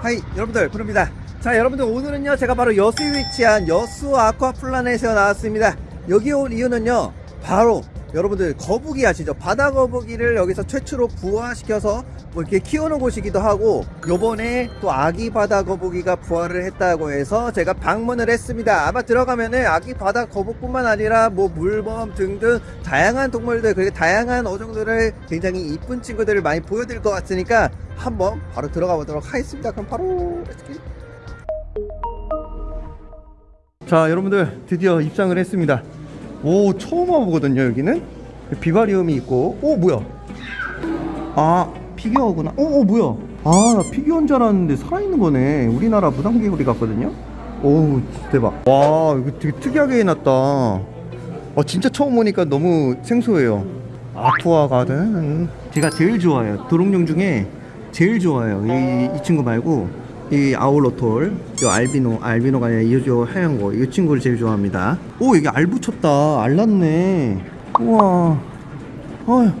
하이 여러분들 부릅니다. 자 여러분들 오늘은요 제가 바로 여수에 위치한 여수 아쿠아플라넷에 나왔습니다. 여기 온 이유는요 바로 여러분들 거북이 아시죠? 바다 거북이를 여기서 최초로 부화시켜서 뭐 이렇게 키우는 곳이기도 하고 요번에 또 아기 바다 거북이가 부화를 했다고 해서 제가 방문을 했습니다. 아마 들어가면은 아기 바다 거북뿐만 아니라 뭐 물범 등등 다양한 동물들 그리고 다양한 어종들을 굉장히 이쁜 친구들을 많이 보여드릴 것 같으니까 한번 바로 들어가 보도록 하겠습니다. 그럼 바로 자 여러분들 드디어 입장을 했습니다. 오 처음 와보거든요 여기는. 비바리움이 있고. 오 뭐야? 아 피규어구나. 오, 오 뭐야? 아나 피규어인 줄 알았는데 살아있는 거네. 우리나라 무당개구리 같거든요? 오 진짜 대박. 와 이거 되게 특이하게 해놨다. 어 진짜 처음 오니까 너무 생소해요. 아쿠아 가든. 제가 제일 좋아해요. 도롱뇽 중에 제일 좋아요. 이, 이 친구 말고. 이 axolotl 이 알비노 알비노가 아니라 이저 하얀 거이 친구를 제일 좋아합니다. 오 여기 알 붙였다. 알 났네. 우와. 어,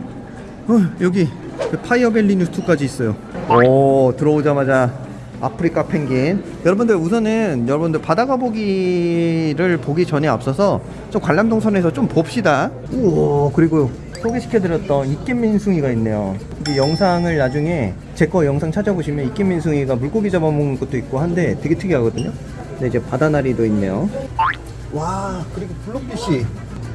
어 여기 그 fire belly newt까지 있어요. 오 들어오자마자 아프리카 펭귄. 여러분들 우선은 여러분들 바다가 보기를 보기 전에 앞서서 좀 관람동선에서 좀 봅시다. 우와 그리고 소개시켜드렸던 이끼민숭이가 있네요. 이 영상을 나중에 제 거 영상 찾아보시면 이끼민숭이가 물고기 잡아먹는 것도 있고 한데 되게 특이하거든요. 근데 이제 바다나리도 있네요. 와 그리고 블록피쉬.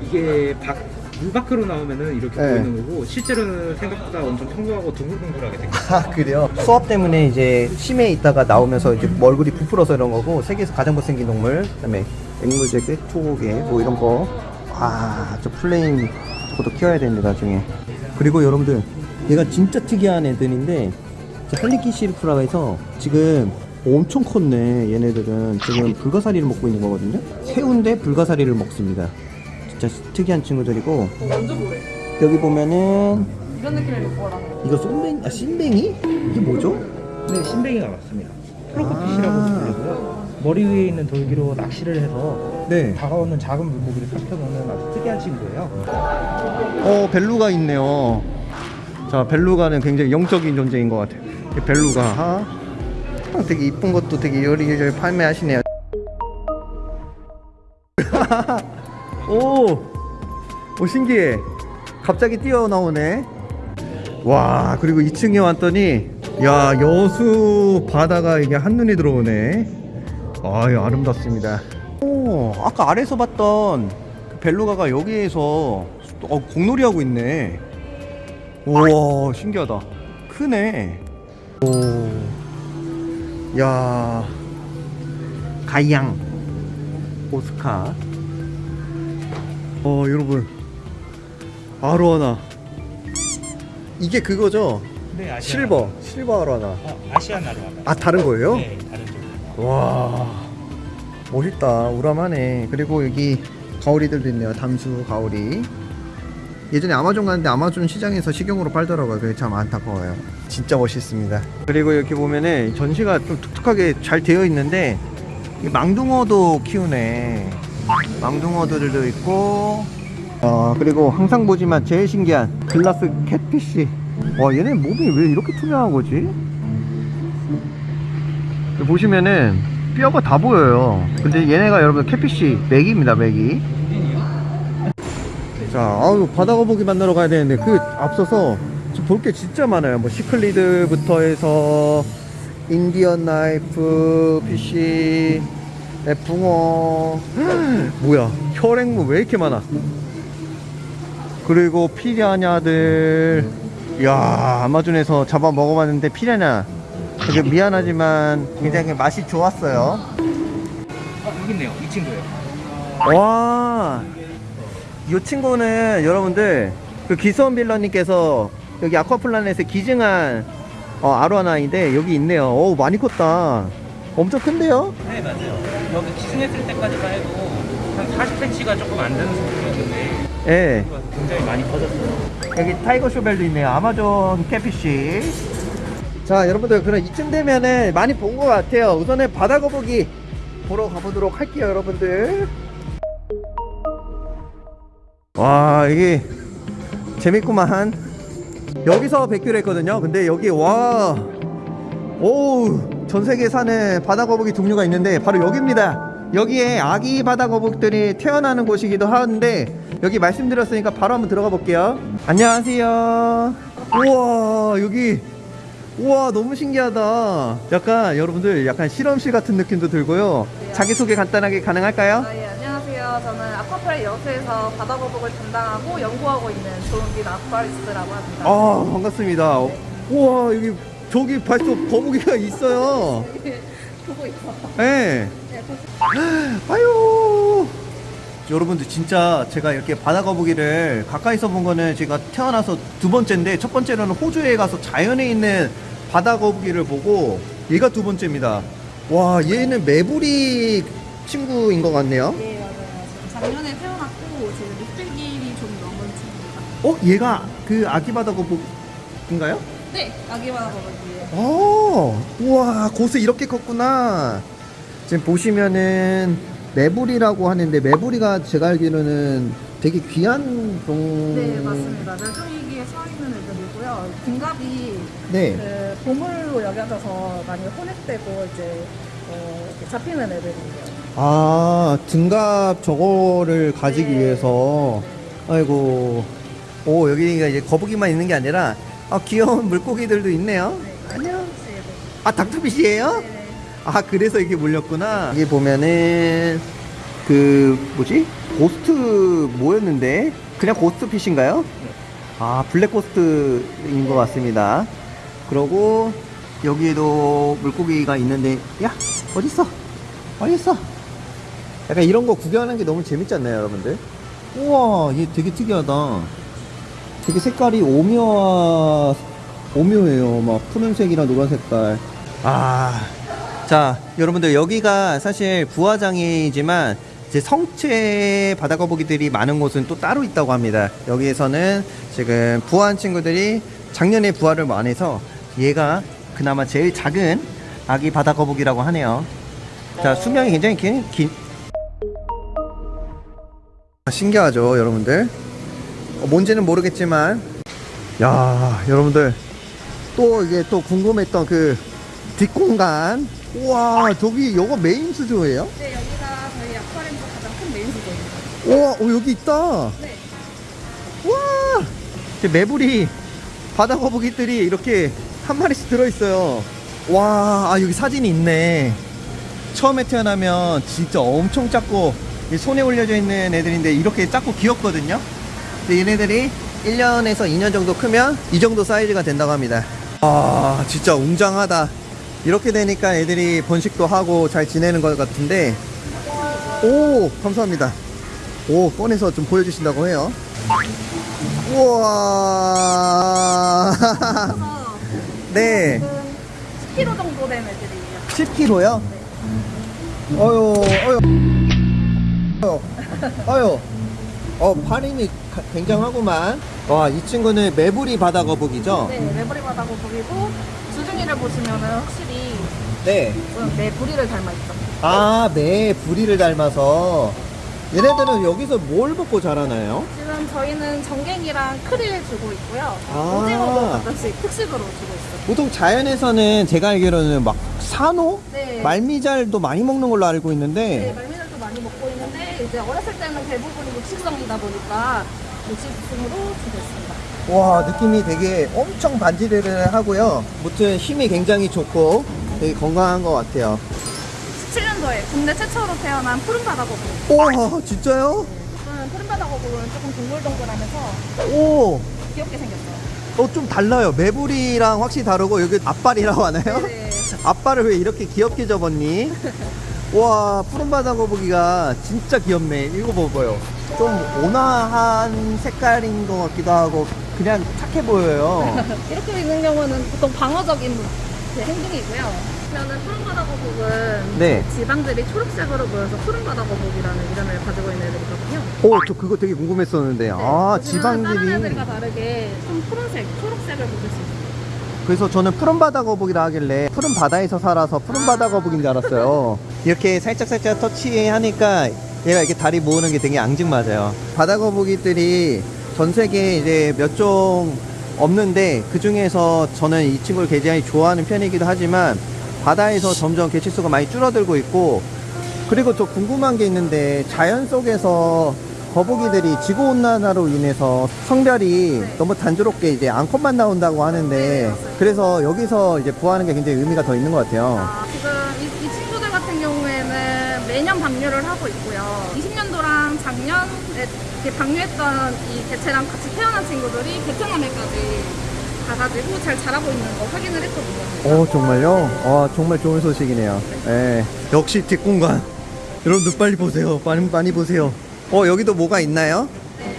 이게 밖, 물 밖으로 나오면은 이렇게 네. 보이는 거고 실제로는 생각보다 엄청 평범하고 둥글둥글하게 생겼어요. 아 그래요? 수업 때문에 이제 심해 있다가 나오면서 이제 얼굴이 부풀어서 이런 거고 세계에서 가장 못생긴 동물 그다음에 앵무새 꾀토개 뭐 이런 거 아저 플레인 저것도 키워야 되는데 나중에 그리고 여러분들 얘가 진짜 특이한 애들인데 저 할리키 시르프라고 해서 지금 엄청 컸네 얘네들은 지금 불가사리를 먹고 있는 거거든요 새우인데 불가사리를 먹습니다 진짜 특이한 친구들이고 먼저 뭐해? 여기 보면은 이런 못 보라. 이거 쏨뱅이? 아 쏨뱅이? 이게 뭐죠? 네, 신뱅이가 맞습니다. 플로커피시라고 아. 부르고요. 머리 위에 있는 돌기로 낚시를 해서 네. 다가오는 작은 물고기를 삼켜먹는 아주 특이한 친구예요. 어 벨루가 있네요. 자 벨루가는 굉장히 영적인 존재인 것 같아요. 이 벨루가 아, 되게 이쁜 것도 되게 여리여리 판매하시네요. 오, 오 신기해. 갑자기 뛰어나오네. 와 그리고 2층에 왔더니 야 여수 바다가 이게 한눈이 들어오네. 아유 아름답습니다. 오 아까 아래서 봤던 그 벨루가가 여기에서 어, 공놀이 하고 있네. 우와 신기하다. 크네. 오. 야. 가양. 오스카. 어 여러분. 아로하나. 이게 그거죠? 네, 실버. 실버 아로하나. 어, 아시안 나루아가. 아 다른 거예요? 네, 다른 쪽. 와 멋있다 우람하네 그리고 여기 가오리들도 있네요 담수 가오리 예전에 아마존 갔는데 아마존 시장에서 식용으로 팔더라고요 그게 참 안타까워요 진짜 멋있습니다 그리고 여기 보면은 전시가 좀 독특하게 잘 되어 있는데 이 망둥어도 키우네 망둥어들도 있고 아 그리고 항상 보지만 제일 신기한 glass catfish. 와 얘네 몸이 왜 이렇게 투명한 거지? 보시면은 뼈가 다 보여요. 근데 얘네가 여러분 catfish 메기입니다 메기. 자 아유 바다 거북이 만나러 가야 되는데 그 앞서서 볼 게 진짜 많아요. 뭐 cichlid부터 해서 인디언 나이프 피쉬 네, 붕어 뭐야 혈액무 왜 이렇게 많아 그리고 피라냐들 야 아마존에서 잡아 먹어봤는데 피라냐 되게 미안하지만 굉장히 맛이 좋았어요. 어, 여기 있네요. 이 친구예요. 와, 이 친구는 여러분들 그 기수원 빌런님께서 여기 아쿠아플라넷에 기증한 어, 아로와나인데 여기 있네요. 오 많이 컸다. 엄청 큰데요? 네, 맞아요. 여기 기증했을 때까지만 해도 한 40cm가 조금 안 되는 수준이었는데 예. 굉장히 많이 커졌어요. 여기 tiger shovel도 있네요. 아마존 catfish. 자, 여러분들 그럼 이쯤 되면은 많이 본 것 같아요. 우선은 바다 거북이 보러 가보도록 할게요, 여러분들. 와, 이게 재밌구만. 여기서 백규를 했거든요. 근데 여기 와, 오우, 전 세계에 사는 바다 거북이 종류가 있는데 바로 여기입니다. 여기에 아기 바다 거북들이 태어나는 곳이기도 하는데 여기 말씀드렸으니까 바로 한번 들어가 볼게요. 안녕하세요. 우와, 여기 우와 너무 신기하다. 약간 여러분들 약간 실험실 같은 느낌도 들고요. 자기 소개 간단하게 가능할까요? 아, 예, 안녕하세요. 저는 아쿠아파리 여수에서 바다거북을 담당하고 연구하고 있는 조은빈 아쿠아리스트라고 합니다. 아 반갑습니다. 우와 여기 저기 벌써 거북이가 있어요. 보고 있어. 네. 네, 보고 아유. 여러분들 진짜 제가 이렇게 바다 거북이를 가까이서 본 거는 제가 태어나서 두 번째인데 첫 번째로는 호주에 가서 자연에 있는 바다 거북이를 보고 얘가 두 번째입니다. 와 얘는 메부리 친구인 것 같네요. 예, 맞아요. 작년에 태어났고 지금 육백일이 좀 넘은 친구입니다. 어 얘가 그 아기 바다 거북인가요? 네, 아기 바다거북이에요. 어, 우와, 고수 이렇게 컸구나. 지금 보시면은 매부리라고 하는데 매부리가 제가 알기로는 되게 귀한 종. 네, 맞습니다. 멸종위기에 서 있는 애들이고요. 등갑이 네. 그 보물로 여겨져서 많이 혼액되고 이제 어, 잡히는 애들이에요. 아, 등갑 저거를 가지기 네. 위해서. 네. 아이고. 오, 여기가 이제 거북이만 있는 게 아니라 아, 귀여운 물고기들도 있네요. 네. 안녕. 네, 아, doctor fish예요? 네. 네. 아 그래서 이게 몰렸구나 여기 보면은 그 뭐지 ghost 뭐였는데 그냥 ghost fish인가요? 아 black ghost인 것 같습니다 그러고 여기에도 물고기가 있는데 야 어딨어 어딨어 약간 이런 거 구경하는 게 너무 재밌지 않나요 여러분들 우와 얘 되게 특이하다 되게 색깔이 오묘하 오묘해요 막 푸른색이랑 노란 색깔 아 자, 여러분들 여기가 사실 부화장이지만 이제 성체 바다거북이들이 많은 곳은 또 따로 있다고 합니다. 여기에서는 지금 부화한 친구들이 작년에 부화를 많이 해서 얘가 그나마 제일 작은 아기 바다거북이라고 하네요. 자, 수명이 굉장히 긴, 긴... 아, 신기하죠, 여러분들? 어, 뭔지는 모르겠지만, 야, 여러분들. 또 이게 또 궁금했던 그 뒷공간. 우와 저기 요거 메인 수조예요? 네, 여기가 저희 아쿠아리움에서 가장 큰 메인 수조입니다. 우와 어, 여기 있다. 네. 우와 매부리 바다 거북이들이 이렇게 한 마리씩 들어있어요. 와 아, 여기 사진이 있네. 처음에 태어나면 진짜 엄청 작고 이 손에 올려져 있는 애들인데 이렇게 작고 귀엽거든요 근데 얘네들이 1년에서 2년 정도 크면 이 정도 사이즈가 된다고 합니다. 아 진짜 웅장하다. 이렇게 되니까 애들이 번식도 하고 잘 지내는 것 같은데. 오 감사합니다. 오 꺼내서 좀 보여주신다고 해요. 우와. 네. 지금 10kg 정도 된 애들이에요. 10kg요? 어유 어유 어유 어 발음이 가- 굉장하구만 와 이 친구는 매부리 바다 거북이죠? 네, 메버리 바다 거북이고 주둥이를 보시면은 확실히 네. 좀내 부리를 닮아 있죠. 아, 네, 부리를 닮아서. 얘네들은 여기서 뭘 먹고 자라나요? 지금 저희는 정갱이랑 크릴 주고 있고요. 아. 오징어도 가끔씩 특식으로 주고 있어요. 보통 자연에서는 제가 알기로는 막 산호? 네. 말미잘도 많이 먹는 걸로 알고 네, 있는데. 많이 이제 어렸을 때는 대부분이 육식성이다 보니까 육식성으로 주고 있습니다. 와, 느낌이 되게 엄청 반지르르 하고요. 무튼 힘이 굉장히 좋고 되게 건강한 것 같아요. 17년도에 국내 최초로 태어난 푸른 바다거북. 와, 진짜요? 저는 푸른 바다거북은 조금 동글동글하면서 오, 귀엽게 생겼어요. 어, 좀 달라요. 매부리랑 확실히 다르고 여기 앞발이라고 하나요? 네. 앞발을 왜 이렇게 귀엽게 접었니? 와 푸른바다 거북이가 진짜 귀엽네 봐봐요 좀 온화한 색깔인 것 같기도 하고 그냥 착해 보여요 이렇게 있는 경우는 보통 방어적인 그 행동이고요. 그러면 푸른 바다 거북은 네. 지방들이 초록색으로 보여서 푸른 바다 거북이라는 이름을 가지고 있는 애들이거든요. 오저 그거 되게 궁금했었는데 네, 아 보시면 다른 지방들이 애들과 다르게 좀 푸른색, 초록색을 보실 수 있어요. 그래서 저는 푸른 바다 거북이라 하길래 푸른 바다에서 살아서 푸른 바다 거북인 줄 알았어요. 이렇게 살짝살짝 터치하니까 얘가 이렇게 다리 모으는 게 되게 앙증맞아요. 바다 거북이들이 전 세계에 이제 몇 종 없는데 그 중에서 저는 이 친구를 굉장히 좋아하는 편이기도 하지만 바다에서 점점 개체수가 많이 줄어들고 있고 그리고 또 궁금한 게 있는데 자연 속에서 거북이들이 지구 온난화로 인해서 성별이 너무 단조롭게 이제 암컷만 나온다고 하는데 그래서 여기서 이제 부화하는 게 굉장히 의미가 더 있는 것 같아요. 아, 지금 이, 이 친구들 같은 경우에는 매년 방류를 하고 있고요. 20년도랑 작년에 방류했던 이 개체랑 같이 태어난 친구들이 베트남에까지 가가지고 잘 자라고 있는 거 확인을 했거든요. 오 정말요? 와 정말 좋은 소식이네요. 예. 역시 뒷공간. 여러분들 빨리 보세요. 많이 많이 보세요. 어 여기도 뭐가 있나요? 네,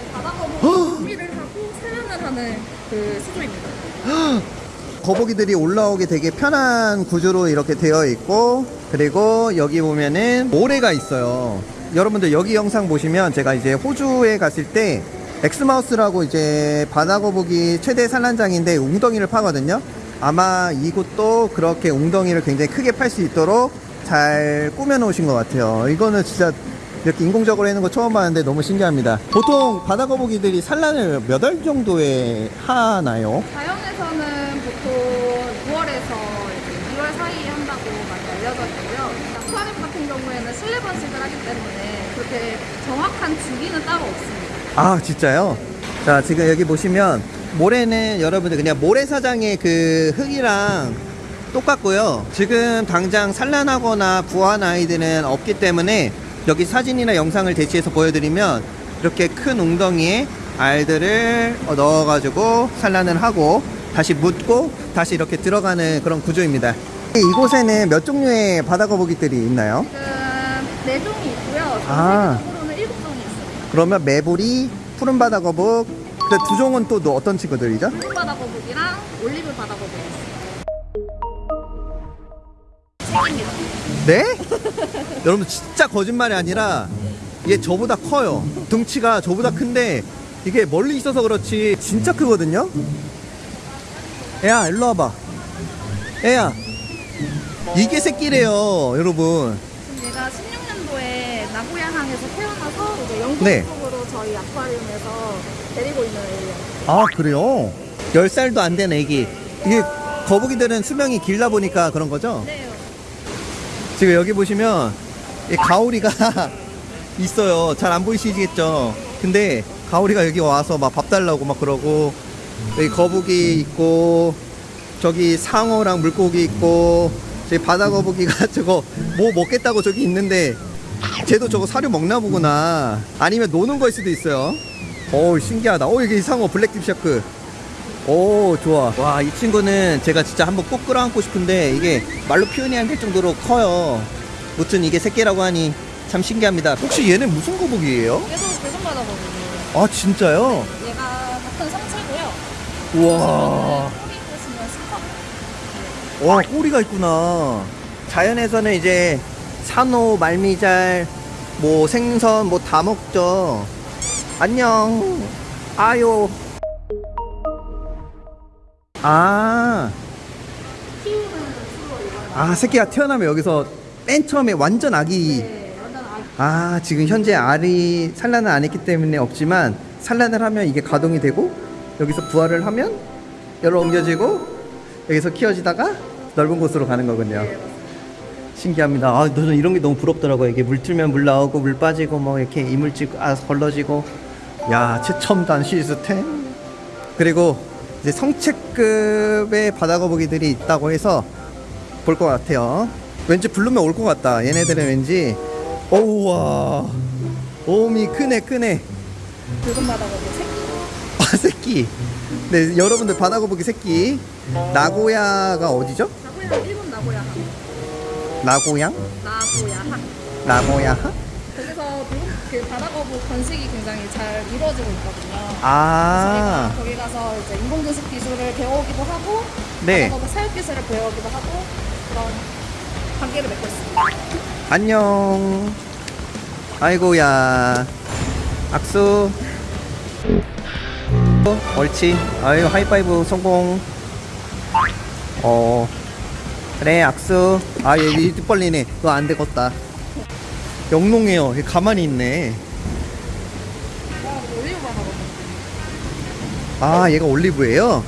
준비를 하고 하는 그 수조입니다. 거북이들이 올라오기 되게 편한 구조로 이렇게 되어 있고 그리고 여기 보면은 모래가 있어요. 여러분들 여기 영상 보시면 제가 이제 호주에 갔을 때 엑스마우스라고 이제 바다거북이 최대 산란장인데 웅덩이를 파거든요. 아마 이곳도 그렇게 웅덩이를 굉장히 크게 팔 수 있도록 잘 꾸며 놓으신 것 같아요. 이거는 진짜 이렇게 인공적으로 해놓은 거 처음 봤는데 너무 신기합니다. 보통 바다거북이들이 산란을 몇 월 정도에 하나요? 자연에서는 보통 6월에서 2월 사이에 한다고 많이 알려져 있고요. 아쿠아리움 같은 경우에는 실내 번식을 하기 때문에 그렇게 정확한 주기는 따로 없습니다. 아 진짜요? 자 지금 여기 보시면 모래는 여러분들 그냥 모래사장의 그 흙이랑 똑같고요 지금 당장 산란하거나 부화한 아이들은 없기 때문에 여기 사진이나 영상을 대시해서 보여드리면 이렇게 큰 웅덩이에 알들을 어, 넣어가지고 산란을 하고 다시 묻고 다시 이렇게 들어가는 그런 구조입니다 이곳에는 몇 종류의 바다거북이들이 있나요? 지금 네 종이 있고요. 아. 전체적으로는 일곱 종이 있습니다. 그러면 매부리, 푸른 바다거북 그두 종은 또 어떤 친구들이죠? 푸른 바다거북이랑 올리브 바다거북이. 책입니다. 네? 여러분 진짜 거짓말이 아니라 이게 저보다 커요. 등치가 저보다 큰데 이게 멀리 있어서 그렇지 진짜 크거든요. 애야 일로 와봐. 애야 이게 새끼래요, 여러분. 얘가 16년도에 나고야항에서 태어나서 이제 영국 네. 쪽으로 저희 아쿠아리움에서 데리고 있는 애예요. 아 그래요? 10살도 안 된 애기. 이게 거북이들은 수명이 길다 보니까 그런 거죠? 네. 지금 여기 보시면 이 가오리가 있어요. 잘 안 보이시겠죠? 근데 가오리가 여기 와서 막 밥 달라고 막 그러고 여기 거북이 있고 저기 상어랑 물고기 있고 저기 바다 거북이가 저거 뭐 먹겠다고 저기 있는데 쟤도 저거 사료 먹나 보구나. 아니면 노는 거일 수도 있어요. 오 신기하다. 오 여기 상어 blacktip shark. 오 좋아 와 이 친구는 제가 진짜 한번 꼭 끌어안고 싶은데 이게 말로 표현이 안 될 정도로 커요 무튼 이게 새끼라고 하니 참 신기합니다 혹시 얘는 무슨 거북이에요? 얘도 배송 바다거북이에요. 아 진짜요? 얘가 같은 성체고요. 우와. 와 꼬리가 있구나 자연에서는 이제 산호 말미잘 뭐 생선 뭐 다 먹죠 안녕 아요 아. 이거. 아 새끼가 태어나면 여기서 맨 처음에 완전 아기. 네, 완전 아기. 아 지금 현재 알이 산란을 안 했기 때문에 없지만 산란을 하면 이게 가동이 되고 여기서 부화를 하면 열로 옮겨지고 여기서 키워지다가 넓은 곳으로 가는 거군요. 신기합니다. 아 저는 이런 게 너무 부럽더라고요. 이게 물 틀면 물 나오고 물 빠지고 뭐 이렇게 이물질 아 걸러지고. 야 최첨단 시스템. 그리고 이제 성체급의 바다거북이들이 있다고 해서 볼 것 같아요. 왠지 부르면 올 것 같다. 얘네들은 왠지 오우와 오미 크네 크네 붉은 바다거북이 새끼. 아 새끼 네 여러분들 바다거북이 새끼 나고야가 어디죠? 나고야 일본 나고야항. 나고양? 나고야항. 나고야하? 그 바다거북 번식이 굉장히 잘 이루어지고 있거든요. 아. 저희가 거기 가서 이제 인공분식 기술을 배우기도 하고 네. 바다거북 사육 기술을 배우기도 하고 그런 관계를 맺고 있습니다. 안녕. 아이고야. 악수. 어, 옳지. 아유 하이파이브 성공. 어. 그래 악수. 아 얘 입 벌리네. 너 안 되겠다 영롱해요. 얘 가만히 있네. 아 얘가 올리브예요?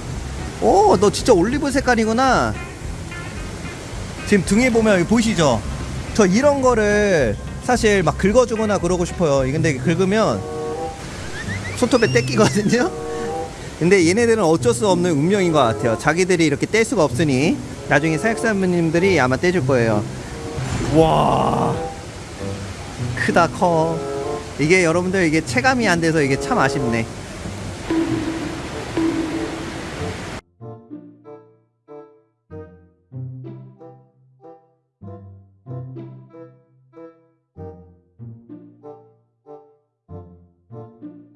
오 너 진짜 올리브 색깔이구나. 지금 등에 보면 보이시죠? 저 이런 거를 사실 막 긁어주거나 그러고 싶어요. 근데 긁으면 손톱에 떼끼거든요? 근데 얘네들은 어쩔 수 없는 운명인 것 같아요. 자기들이 이렇게 뗄 수가 없으니 나중에 사육사님들이 아마 떼줄 거예요. 와 크다 커. 이게 여러분들 이게 체감이 안 돼서 이게 참 아쉽네